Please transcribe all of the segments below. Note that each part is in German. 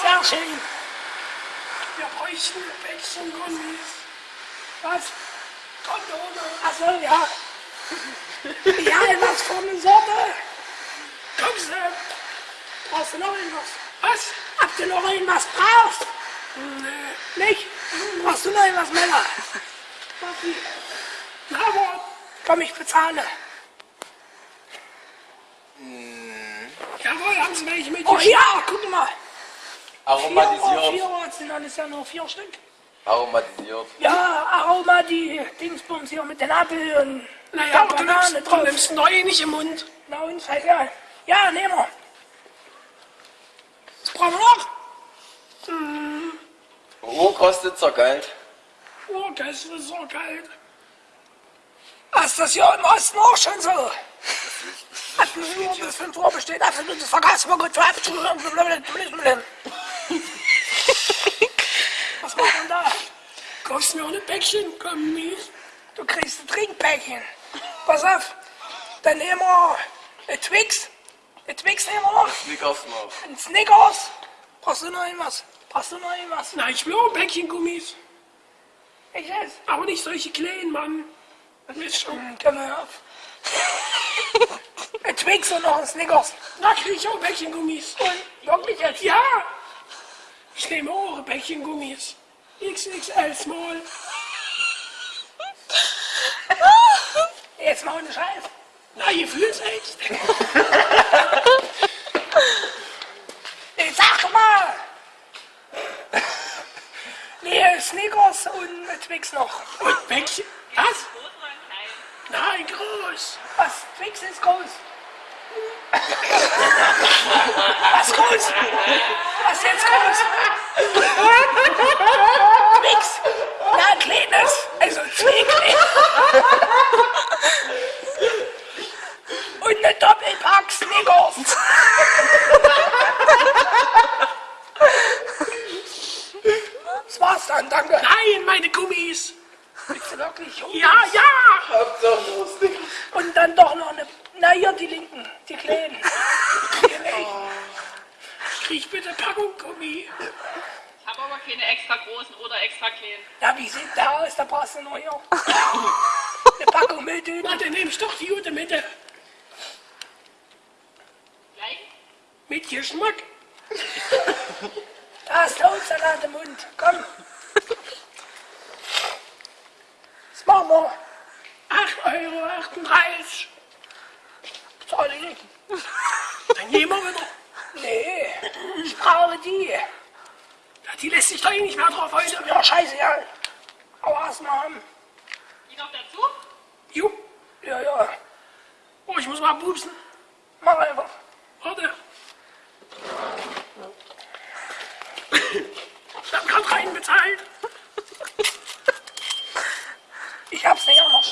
Sehr schön. Wir bräuchten ein Päckchen Gummis. Was? Kondome. Achso, ja. Ja, was für eine Sorte? Komm, Sam. Brauchst du noch irgendwas? Was? Habt ihr noch irgendwas brauchst? Nee. Nicht? Brauchst du noch irgendwas, Männer? Na, aber. Komm, ich bezahle. Jawohl, haben Sie welche mit? Oh ja, guck mal. Aromatisiert. vier Euro sind alles ja nur vier Stück. Aromatisiert. Ja, Aroma, die Dingsbums hier mit den Apfel und Naja, aber du nimmst, du nimmst neue nicht im Mund. Na und, scheißegal. Ja, nehmen wir. Noch? Wo kostet so Geld? Oh, das ist so kalt. Ist das hier im Osten auch schon so? Ab 0 Uhr bis 5 Uhr besteht absolutes Vergaßverbot für Abschluss. Was macht man da? Kaufst mir auch ein Päckchen Gummis? Du kriegst ein Trinkpäckchen. Pass auf, dann nehmen wir ein Twix. Ein Twix nehmen wir noch. Snickers noch. Ein Snickers. Brauchst du noch irgendwas? Brauchst du noch irgendwas? Na, ich will auch ein Päckchen Gummis. Ich esse. Aber nicht solche kleinen, Mann. Das ist schon. Komm mal auf. Ein Twix und noch ein Snickers. Da krieg ich auch ein Päckchen Gummis. Und wirklich jetzt? Ja! Ich nehme auch ein Päckchen Gummis. XXL Small. Jetzt mal ohne Scheiß. Fühlt's echt. Ich sag mal. Nee, Snickers und Twix noch. Und Päckchen. Was? Nein, groß. Was? Twix ist groß. Was groß? Was jetzt groß? Twix. Na, ein kleines. Also. Und eine Doppelpack Snickers. Das war's dann, danke. Nein, meine Gummis. Bist du wirklich hungrig? Ja, ja. Hauptsache nur Snickers. Und dann doch noch eine. Na hier, die linken, die kleinen. Die nicht. Krieg bitte Packung Gummi. Ich habe aber keine extra großen oder extra kleinen. Ja, wie sieht der aus? Da brauchst du nur hier. Eine Packung Milchtöne. Na, dann nehm ich doch die gute Mitte. Mit Geschmack. Da hast du Salat im Mund. Komm. Was machen wir? 8,38 Euro. Zahl ich nicht. Dann nehmen wir wieder. Nee, ich brauche die. Ja, die lässt sich doch eh nicht mehr drauf heute. Ja, scheiße, ja. Aber erstmal haben. Die noch dazu? Jo. Ja, ja. Oh, ich muss mal pupsen. Mach einfach.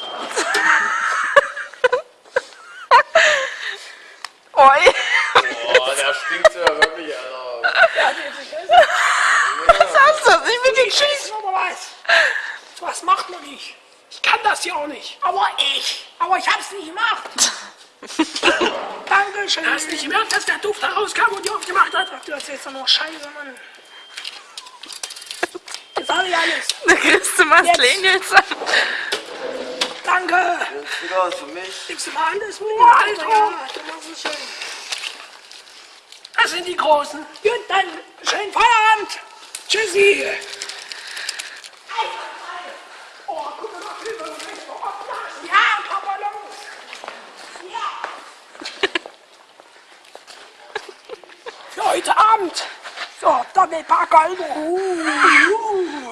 Noch. Oi. Boah, der stinkt ja wirklich, Alter. Was hast du? Ich bin Schieß geschießt. aber was. Was macht man nicht? Ich kann das ja auch nicht. Aber ich. Aber ich hab's nicht gemacht. Dankeschön. Du hast nicht gemerkt, dass der Duft da rauskam und die aufgemacht hat? Du hast jetzt nur Scheiße, Mann. Das sag ich alles. Da kriegst du mal Jetzt. Danke. Snickers für mich. Gibst du mal alles mit? Oh, Alter. Ja, du machst es schön. Das sind die Großen. Gut, dann schönen Feierabend. Tschüssi. Oh, guck mal, Hilfe, Ja, Papa, los. Ja. Für heute Abend. So, Doppelpack, Alter. Uh, uh.